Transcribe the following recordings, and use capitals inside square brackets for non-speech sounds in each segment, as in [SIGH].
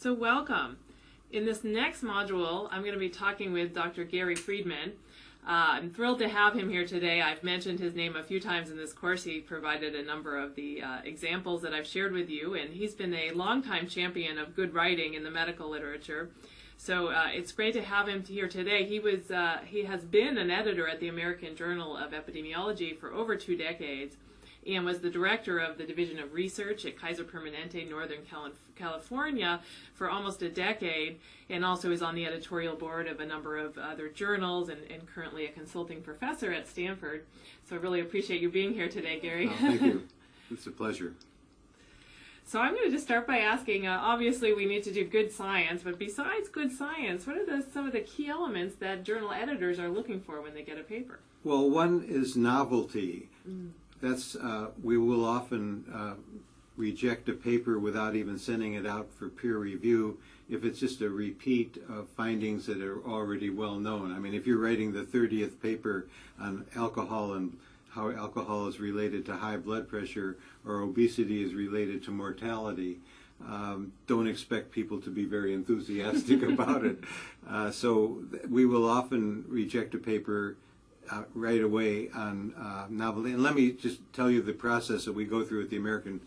So welcome. In this next module, I'm going to be talking with Dr. Gary Friedman. Uh, I'm thrilled to have him here today. I've mentioned his name a few times in this course. He provided a number of the uh, examples that I've shared with you, and he's been a longtime champion of good writing in the medical literature. So uh, it's great to have him here today. He was uh, he has been an editor at the American Journal of Epidemiology for over two decades, and was the director of the Division of Research at Kaiser Permanente, Northern California, for almost a decade, and also is on the editorial board of a number of other journals, and, and currently a consulting professor at Stanford. So I really appreciate you being here today, Gary. Oh, thank you. [LAUGHS] It's a pleasure. So I'm going to just start by asking. Uh, obviously, we need to do good science, but besides good science, what are the, some of the key elements that journal editors are looking for when they get a paper? Well, one is novelty. Mm. That's uh, we will often uh, reject a paper without even sending it out for peer review if it's just a repeat of findings that are already well known. I mean, if you're writing the 30th paper on alcohol and how alcohol is related to high blood pressure or obesity is related to mortality. Um, don't expect people to be very enthusiastic [LAUGHS] about it. Uh, so we will often reject a paper uh, right away on uh, novelty. And let me just tell you the process that we go through at the American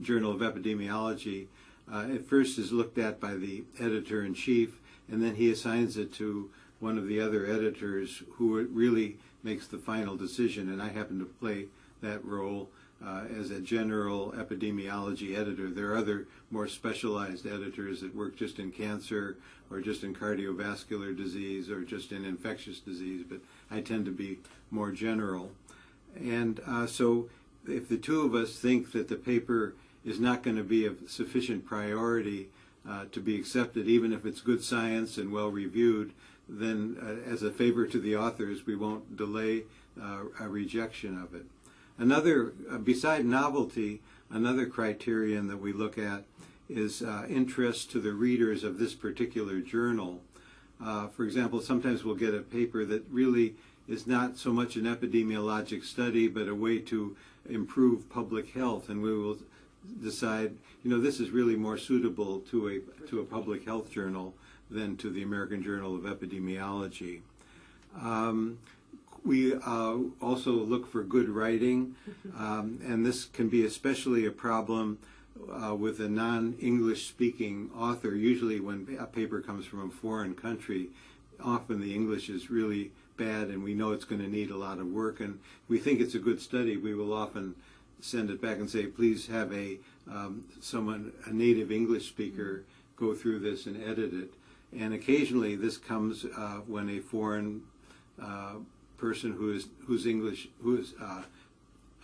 Journal of Epidemiology. Uh, it first is looked at by the editor-in-chief, and then he assigns it to one of the other editors who really makes the final decision, and I happen to play that role uh, as a general epidemiology editor. There are other more specialized editors that work just in cancer or just in cardiovascular disease or just in infectious disease, but I tend to be more general. And uh, so if the two of us think that the paper is not going to be of sufficient priority uh, to be accepted, even if it's good science and well reviewed, then uh, as a favor to the authors, we won't delay uh, a rejection of it. Another, uh, beside novelty, another criterion that we look at is uh, interest to the readers of this particular journal. Uh, for example, sometimes we'll get a paper that really is not so much an epidemiologic study, but a way to improve public health, and we will decide, you know, this is really more suitable to a to a public health journal than to the American Journal of Epidemiology. Um, we uh, also look for good writing, um, and this can be especially a problem uh, with a non-English speaking author. Usually when a paper comes from a foreign country, often the English is really bad and we know it's going to need a lot of work and we think it's a good study, we will often send it back and say, please have a um, someone, a native English speaker, go through this and edit it. And occasionally this comes uh, when a foreign uh, person who is whose English whose uh,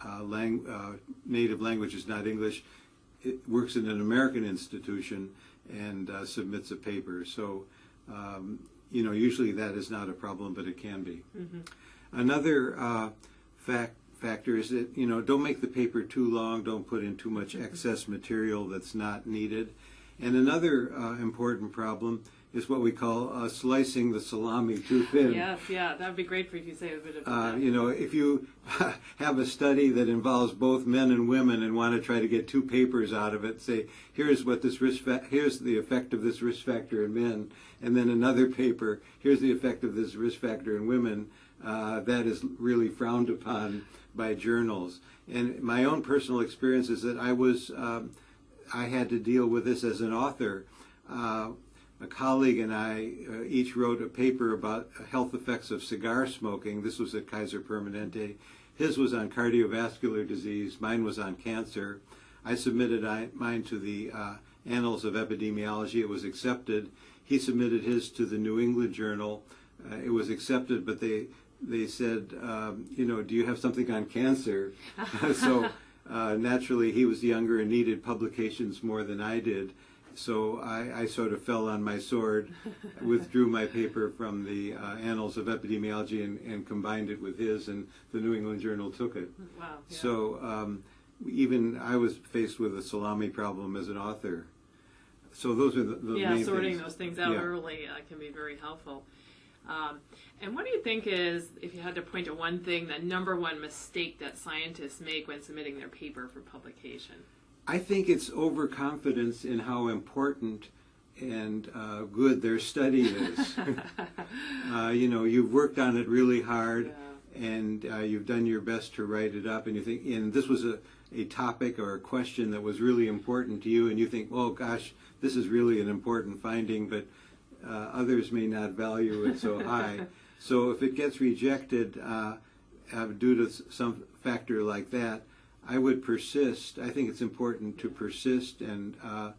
uh, lang uh, native language is not English works in an American institution and uh, submits a paper. So um, you know usually that is not a problem, but it can be. Mm -hmm. Another uh, fact factor is that you know don't make the paper too long. Don't put in too much mm-hmm. excess material that's not needed. And another important problem is what we call uh, slicing the salami too thin. Yes, yeah, that would be great for you to say a bit of uh, that. You know, if you [LAUGHS] have a study that involves both men and women and want to try to get two papers out of it, say, here's what this risk here's the effect of this risk factor in men, and then another paper, here's the effect of this risk factor in women, uh, that is really frowned upon by journals. And my own personal experience is that I was, um, I had to deal with this as an author. Uh, a colleague and I uh, each wrote a paper about health effects of cigar smoking. This was at Kaiser Permanente. His was on cardiovascular disease. Mine was on cancer. I submitted I, mine to the uh, Annals of Epidemiology. It was accepted. He submitted his to the New England Journal. Uh, it was accepted, but they they said, um, you know, do you have something on cancer? [LAUGHS] so uh, naturally, he was younger and needed publications more than I did. So I, I, sort of fell on my sword, [LAUGHS] withdrew my paper from the uh, Annals of Epidemiology and, and, combined it with his, and the New England Journal took it. [LAUGHS] Wow. Yeah. So um, even I was faced with a salami problem as an author. So those are the, the yeah, sorting things. those things out yeah. early uh, can be very helpful. Um, and what do you think is, if you had to point to one thing, the number one mistake that scientists make when submitting their paper for publication? I think it's overconfidence in how important and uh, good their study is. [LAUGHS] uh, you know, you've worked on it really hard, Yeah. and uh, you've done your best to write it up, and you think, and this was a, a topic or a question that was really important to you, and you think, oh gosh, this is really an important finding, but uh, others may not value it so [LAUGHS] high. so if it gets rejected uh, uh, due to some factor like that, I would persist. I think it's important to persist and uh,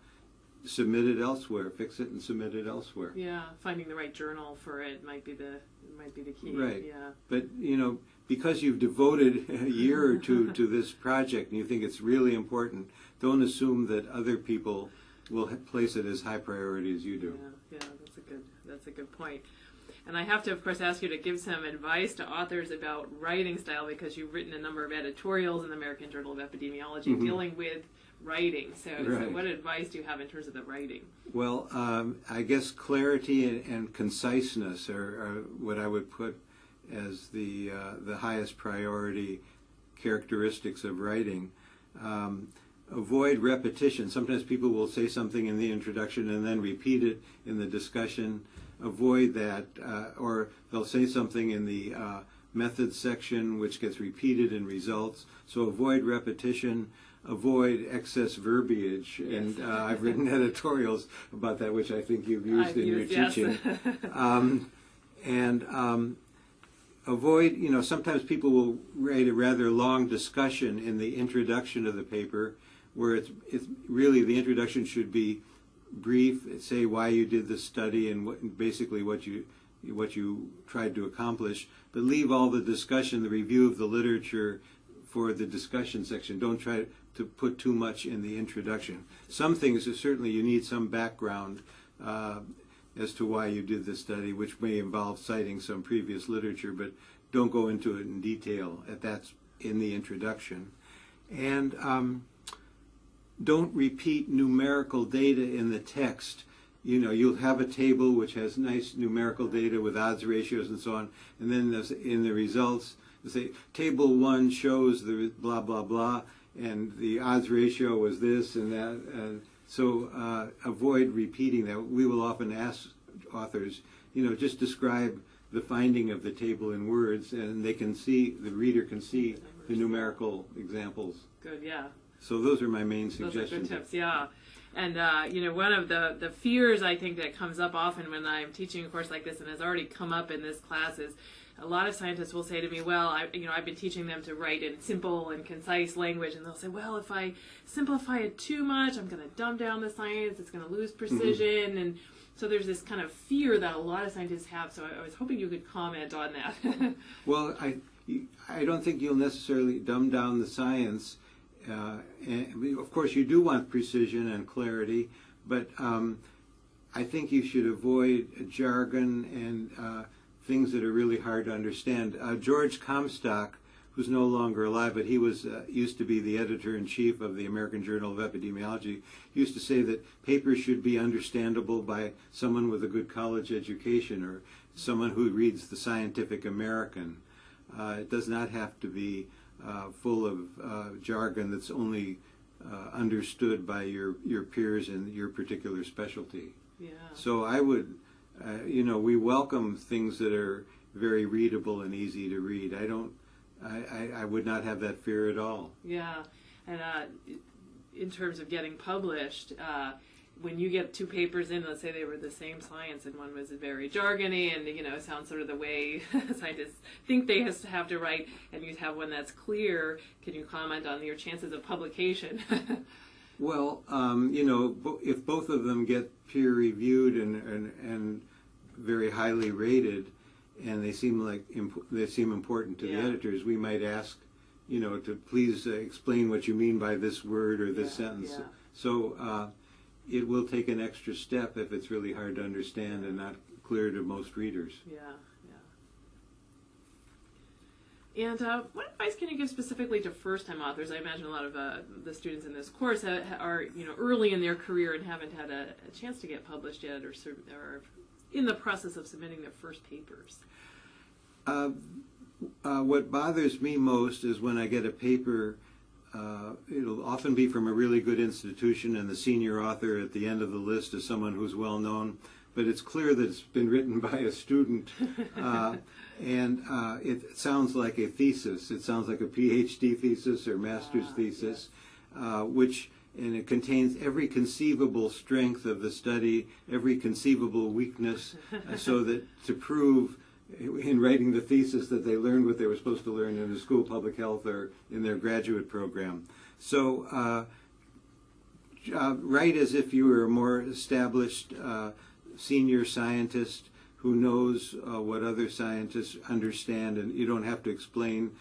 submit it elsewhere, fix it and submit it elsewhere. Yeah, finding the right journal for it might be the might be the key. Right. Yeah. But you know, because you've devoted a year or two [LAUGHS] to this project and you think it's really important, don't assume that other people will place it as high priority as you do. Yeah, yeah, that's a good that's a good point. And I have to, of course, ask you to give some advice to authors about writing style because you've written a number of editorials in the American Journal of Epidemiology Mhm. dealing with writing. So, so, what advice do you have in terms of the writing? Well, um, I guess clarity and, and conciseness are, are what I would put as the uh, the highest priority characteristics of writing. Um, avoid repetition. Sometimes people will say something in the introduction and then repeat it in the discussion. Avoid that, uh, or they'll say something in the uh, methods section which gets repeated in results. So avoid repetition. Avoid excess verbiage, and uh, I've written [LAUGHS] editorials about that, which I think you've used I've in used- your yes. teaching. [LAUGHS] um, and um, avoid, you know, sometimes people will write a rather long discussion in the introduction of the paper, where it's, it's really the introduction should be brief, say why you did the study and what, basically what you what you tried to accomplish, but leave all the discussion, the review of the literature for the discussion section. Don't try to put too much in the introduction. Some things, certainly you need some background uh, as to why you did the study, which may involve citing some previous literature, but don't go into it in detail at that's in the introduction. And um, don't repeat numerical data in the text. You know, you'll have a table which has nice numerical data with odds ratios and so on, and then in the results, say table one shows the blah blah blah, and the odds ratio was this and that. And so uh, avoid repeating that. We will often ask authors, you know, just describe the finding of the table in words, and they can see the reader can see the numerical examples. Good, yeah. So those are my main Those are suggestions. good tips, yeah. And uh, you know, one of the the fears I think that comes up often when I'm teaching a course like this, and has already come up in this class, is a lot of scientists will say to me, "Well, I, you know, I've been teaching them to write in simple and concise language," and they'll say, "Well, if I simplify it too much, I'm going to dumb down the science. It's going to lose precision." And so there's this kind of fear that a lot of scientists have. So I, I was hoping you could comment on that. [LAUGHS] Well, I, I don't think you'll necessarily dumb down the science. Uh, of course, you do want precision and clarity, but um, I think you should avoid jargon and uh, things that are really hard to understand. Uh, George Comstock, who's no longer alive, but he was uh, used to be the editor in chief of the American Journal of Epidemiology, used to say that papers should be understandable by someone with a good college education or someone who reads the Scientific American. Uh, it does not have to be uh, full of uh, jargon that's only uh, understood by your, your peers in your particular specialty. yeah. So I would, uh, you know, we welcome things that are very readable and easy to read. I don't, I, I, I would not have that fear at all. Yeah, and uh, in terms of getting published, uh, when you get two papers in, let's say they were the same science, and one was very jargony and you know sounds sort of the way [LAUGHS] scientists think they have to write, and you have one that's clear. Can you comment on your chances of publication? [LAUGHS] Well, um, you know, if both of them get peer reviewed and, and, and very highly rated, and they seem like imp- they seem important to Yeah. the editors, we might ask, you know, to please uh, explain what you mean by this word or this Yeah, sentence. yeah. So uh, it will take an extra step if it's really hard to understand and not clear to most readers. yeah, yeah. And uh, what advice can you give specifically to first-time authors? I imagine a lot of uh, the students in this course ha- are, you know, early in their career and haven't had a, a chance to get published yet, or, or in the process of submitting their first papers. Uh, uh, what bothers me most is when I get a paper uh, it'll often be from a really good institution, and the senior author at the end of the list is someone who's well known. But it's clear that it's been written [LAUGHS] by a student, [LAUGHS] uh, and uh, it sounds like a thesis. It sounds like a PhD thesis or master's Ah, thesis, uh, which and it contains every conceivable strength of the study, every conceivable weakness, uh, so that to prove in writing the thesis that they learned what they were supposed to learn in the school of public health or in their graduate program. So uh, uh, write as if you were a more established uh, senior scientist who knows uh, what other scientists understand, and you don't have to explain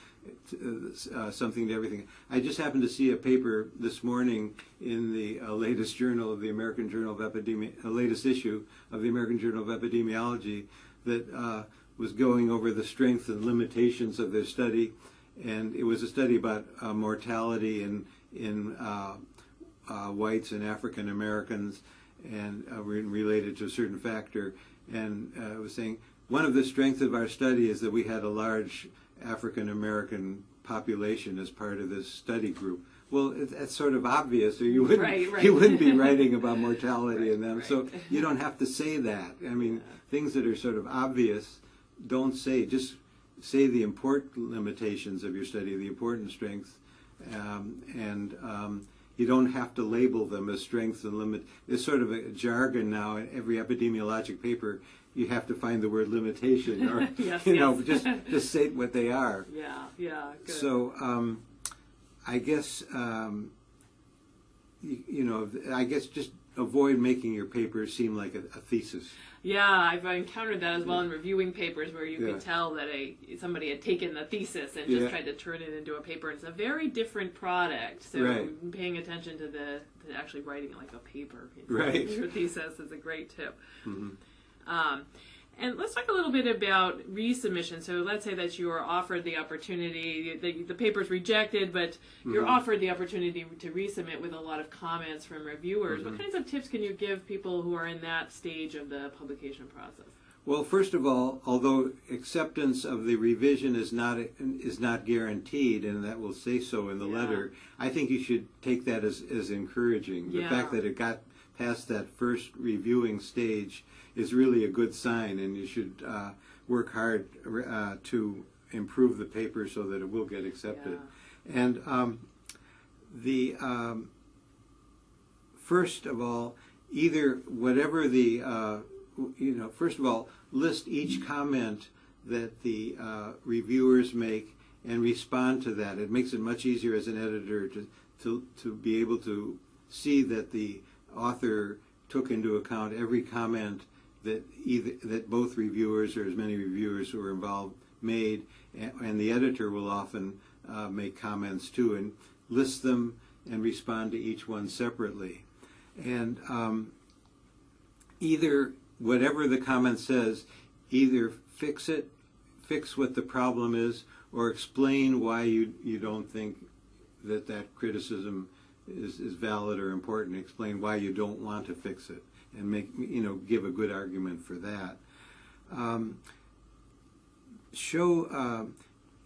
uh, something to everything. I just happened to see a paper this morning in the uh, latest journal of the American Journal of Epidemi- uh, latest issue of the American Journal of Epidemiology that uh, was going over the strengths and limitations of their study, and it was a study about uh, mortality in in uh, uh, whites and African Americans, and uh, related to a certain factor. And uh, it was saying one of the strengths of our study is that we had a large African American population as part of this study group. Well, it, that's sort of obvious, or you wouldn't Right, right. you wouldn't be [LAUGHS] writing about mortality in them. Right, So you don't have to say that. I mean, things that are sort of obvious, don't say. Just say the important limitations of your study, the important strengths, um, and um, you don't have to label them as strengths and limit. It's sort of a jargon now. In every epidemiologic paper, you have to find the word limitation, or [LAUGHS] Yes, you know, just just say what they are. [LAUGHS] Yeah, yeah, good. So um, I guess um, you, you know, I guess just avoid making your paper seem like a, a thesis. Yeah, I've encountered that as well in reviewing papers where you Yeah. could tell that a somebody had taken the thesis and just Yeah. tried to turn it into a paper. It's a very different product. So Right. paying attention to the to actually writing it like a paper, Right. [LAUGHS] Your thesis is a great tip. Mhm. Um, and let's talk a little bit about resubmission. So let's say that you are offered the opportunity, the, the paper's rejected, but you're Mhm. offered the opportunity to resubmit with a lot of comments from reviewers. What Mhm. kinds of tips can you give people who are in that stage of the publication process? Well, first of all, although acceptance of the revision is not is not guaranteed, and that will say so in the Yeah. letter, I think you should take that as, as encouraging. The Yeah. fact that it got past that first reviewing stage is really a good sign, and you should uh, work hard uh, to improve the paper so that it will get accepted. And um, the um, first of all, either whatever the uh, you know, first of all, list each comment that the uh, reviewers make and respond to that. It makes it much easier as an editor to to to be able to see that the author took into account every comment that either that both reviewers or as many reviewers who are involved made, and, the editor will often uh, make comments too and list them and respond to each one separately. And um, either whatever the comment says, either fix it, fix what the problem is, or explain why you you don't think that that criticism is, is valid or important. Explain why you don't want to fix it, and make you know give a good argument for that. Um, show um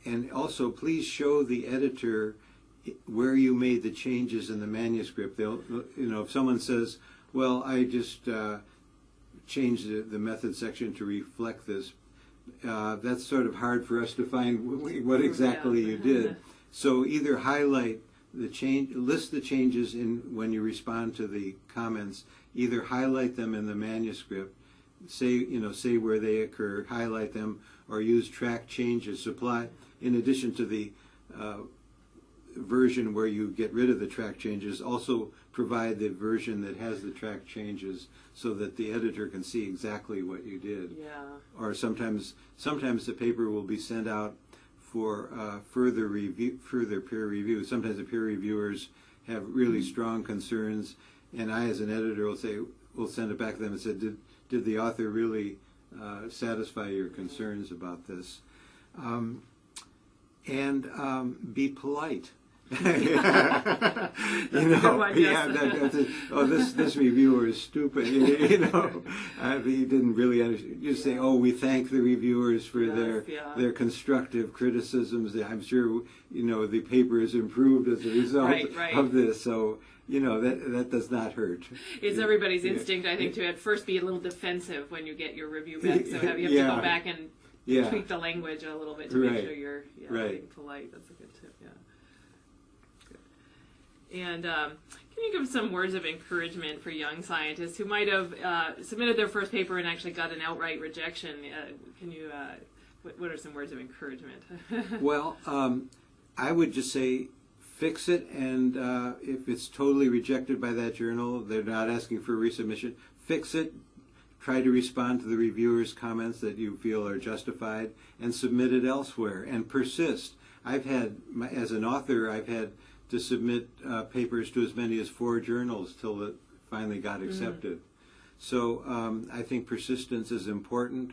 and also please show the editor where you made the changes in the manuscript. They'll you know if someone says, well, I just uh, changed the, the method section to reflect this. Uh, that's sort of hard for us to find [LAUGHS] what exactly you did. So either highlight the change, list the changes in when you respond to the comments. Either highlight them in the manuscript, say you know say where they occur, highlight them, or use track changes. Supply in addition to the uh, version where you get rid of the track changes, also provide the version that has the track changes so that the editor can see exactly what you did Yeah. or sometimes sometimes the paper will be sent out for uh, further review, further peer review. Sometimes the peer reviewers have really strong concerns, and I, as an editor, will say, will send it back to them and say, did did the author really uh, satisfy your concerns about this? Um, and um, be polite. [LAUGHS] you know, yeah, that, that's it. oh, this this reviewer is stupid. You, [LAUGHS] you know, uh, he didn't really understand. You say, oh, we thank the reviewers for Yes, their yeah. their constructive criticisms. I'm sure you know the paper has improved as a result Right, right. of this. So you know that that does not hurt. It's everybody's Yeah. instinct, I think, to at first be a little defensive when you get your review back. So [LAUGHS] have, you have to go back and Yeah. tweak the language a little bit to make sure you're yeah, Right. being polite. That's a good tip. Yeah. And um, can you give some words of encouragement for young scientists who might have uh, submitted their first paper and actually got an outright rejection? Uh, can you? Uh, what, what are some words of encouragement? [LAUGHS] Well, um, I would just say fix it, and uh, if it's totally rejected by that journal, they're not asking for resubmission. Fix it. Try to respond to the reviewer's comments that you feel are justified, and submit it elsewhere. And persist. I've had, as an author, I've had to submit uh, papers to as many as four journals till it finally got accepted. So um, I think persistence is important.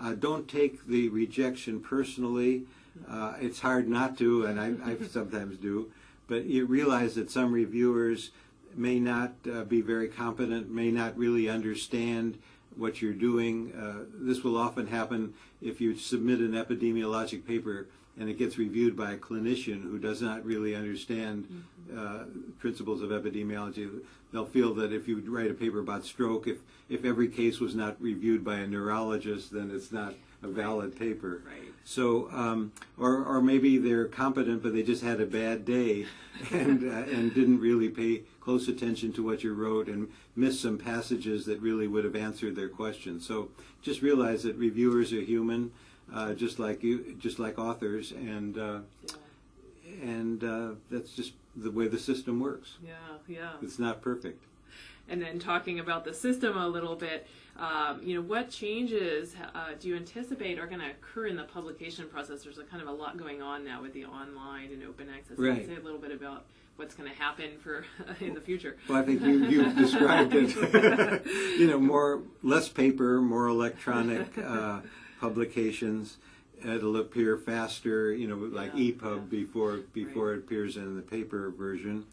Uh, don't take the rejection personally. Uh, it's hard not to, and I, I [LAUGHS] sometimes do. But you realize that some reviewers may not uh, be very competent, may not really understand what you're doing. Uh, this will often happen if you submit an epidemiologic paper and it gets reviewed by a clinician who does not really understand uh, principles of epidemiology. They'll feel that if you write a paper about stroke, if, if every case was not reviewed by a neurologist, then it's not a valid paper. Right. So, um, or, or maybe they're competent, but they just had a bad day [LAUGHS] and, uh, and didn't really pay close attention to what you wrote and missed some passages that really would have answered their question. So just realize that reviewers are human, uh, just like you, just like authors, and, uh, yeah. and uh, that's just the way the system works. Yeah. Yeah. It's not perfect. And then talking about the system a little bit, um, you know, what changes uh, do you anticipate are going to occur in the publication process? There's a kind of a lot going on now with the online and open access. Can you Right. say a little bit about what's going to happen for [LAUGHS] in the future? Well, I think you, you've described it. [LAUGHS] you know, more, less paper, more electronic uh, publications. It'll appear faster, you know, like Yeah, EPUB yeah. before before it appears in the paper version.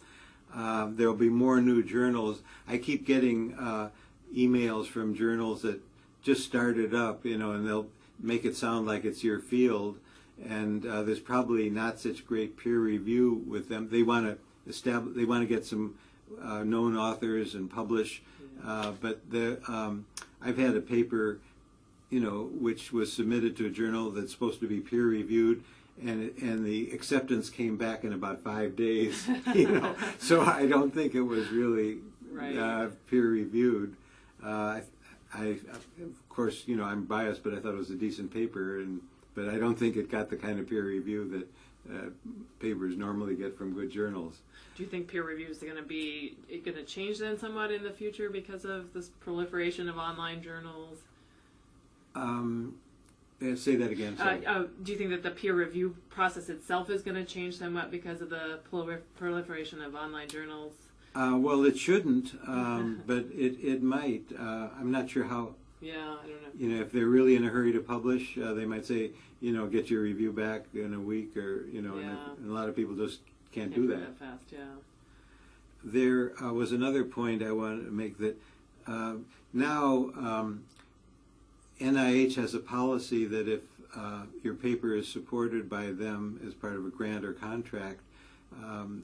Um, there'll be more new journals. I keep getting uh, emails from journals that just started up, you know, and they'll make it sound like it's your field, and uh, there's probably not such great peer review with them. They want to establish, they want to get some uh, known authors and publish, uh, but the um, I've had a paper, you know, which was submitted to a journal that's supposed to be peer reviewed. And, and the acceptance came back in about five days, [LAUGHS] you know. [LAUGHS] so I don't think it was really Right. uh, peer reviewed. Uh, I, I, of course, you know, I'm biased, but I thought it was a decent paper, and but I don't think it got the kind of peer review that uh, papers normally get from good journals. Do you think peer review is going to be going to change then somewhat in the future because of this proliferation of online journals? Um, eh, say that again. Uh, uh, do you think that the peer review process itself is going to change somewhat because of the proli- proliferation of online journals? Uh, well, it shouldn't, [LAUGHS] um, but it, it might. Uh, I'm not sure how, Yeah, I don't know. you know, if they're really in a hurry to publish, uh, they might say, you know, get your review back in a week or, you know, and, Yeah. and a lot of people just can't, Can't do move that. fast. Yeah. There uh, was another point I wanted to make that uh, now um, NIH has a policy that if uh, your paper is supported by them as part of a grant or contract, um,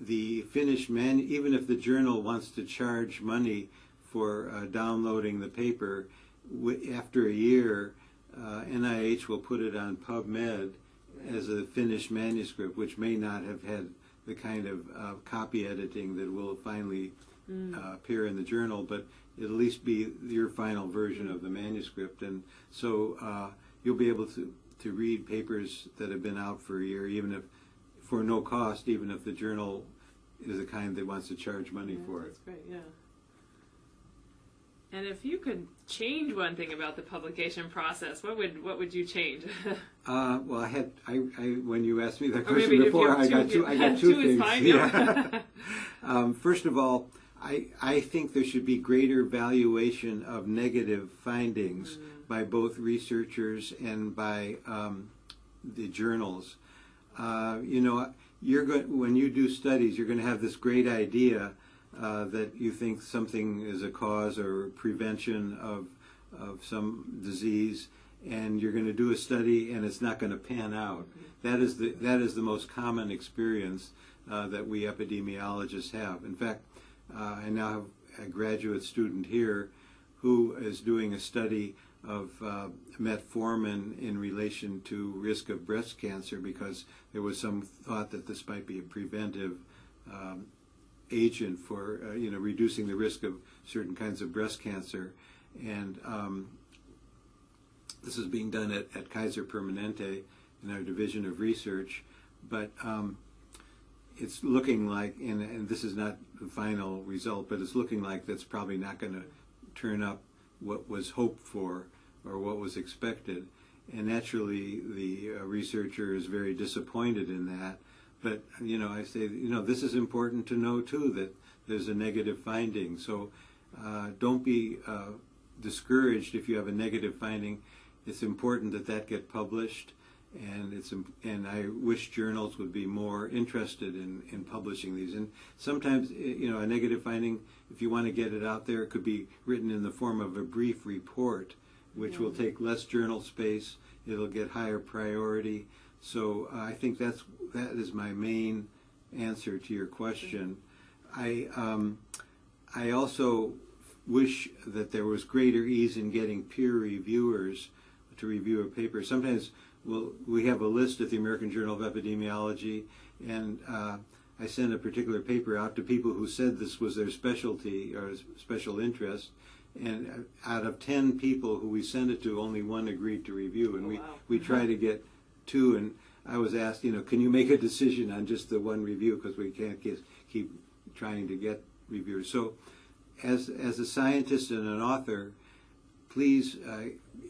the finished man, even if the journal wants to charge money for uh, downloading the paper, w- after a year, uh, NIH will put it on PubMed as a finished manuscript, which may not have had the kind of uh, copy editing that will finally uh, appear in the journal, but it'll at least be your final version of the manuscript, and so uh, you'll be able to to read papers that have been out for a year, even if for no cost, even if the journal is the kind that wants to charge money Yeah, for it. That's great, yeah. And if you could change one thing about the publication process, what would what would you change? [LAUGHS] Uh, well, I had I, I when you asked me that question maybe if you before, I got two. I got [LAUGHS] two, two things. fine, Yeah. yeah. [LAUGHS] um, first of all, I I think there should be greater valuation of negative findings Mm. by both researchers and by um, the journals. Uh, you know, you're going when you do studies, you're going to have this great idea uh, that you think something is a cause or prevention of of some disease, and you're going to do a study and it's not going to pan out. That is the that is the most common experience uh, that we epidemiologists have. In fact, uh, I now have a graduate student here who is doing a study of uh, metformin in relation to risk of breast cancer because there was some thought that this might be a preventive um, agent for uh, you know reducing the risk of certain kinds of breast cancer, and um, this is being done at, at Kaiser Permanente in our division of research, but um, it's looking like, and, and this is not the final result, but it's looking like that's probably not going to turn up what was hoped for or what was expected. And naturally, the uh, researcher is very disappointed in that. But, you know, I say, you know, this is important to know too that there's a negative finding. So uh, don't be uh, discouraged if you have a negative finding. It's important that that get published. And it's and I wish journals would be more interested in, in publishing these. And sometimes, you know, a negative finding, if you want to get it out there, it could be written in the form of a brief report which will take less journal space. It'll get higher priority. So uh, I think that's that is my main answer to your question. I um, I also wish that there was greater ease in getting peer reviewers to review a paper. Sometimes we'll, we have a list at the American Journal of Epidemiology, and uh, I sent a particular paper out to people who said this was their specialty or special interest, and out of 10 people who we sent it to, only one agreed to review. And Oh, we, wow. we try to get two. And I was asked, you know, can you make a decision on just the one review because we can't get, keep trying to get reviewers. So as, as a scientist and an author, please uh,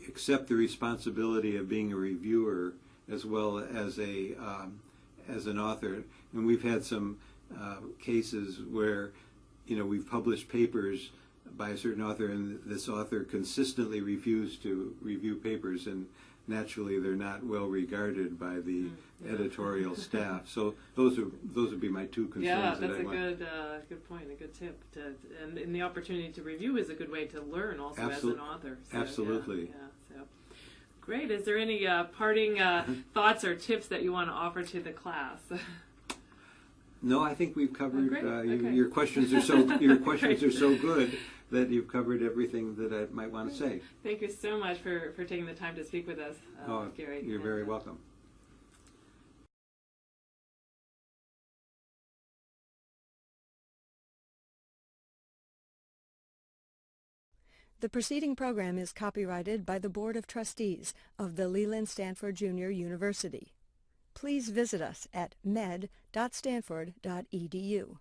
accept the responsibility of being a reviewer as well as a um, as an author. And we've had some uh, cases where you know we've published papers by a certain author, and this author consistently refused to review papers, and naturally they're not well regarded by the editorial staff. So those are those would be my two concerns. Yeah, that that's I a want. good, uh, good point, a good tip. To, and, and the opportunity to review is a good way to learn also as an author. So, absolutely. Yeah, yeah, so. Great. Is there any uh, parting uh, [LAUGHS] thoughts or tips that you want to offer to the class? [LAUGHS] No, I think we've covered. great. uh, your, Okay. your questions are so [LAUGHS] your questions are so good that you've covered everything that I might want to say. Thank you so much for, for taking the time to speak with us, uh, oh, Gary. you're very uh, welcome. The preceding program is copyrighted by the Board of Trustees of the Leland Stanford Junior University. Please visit us at med.stanford.edu.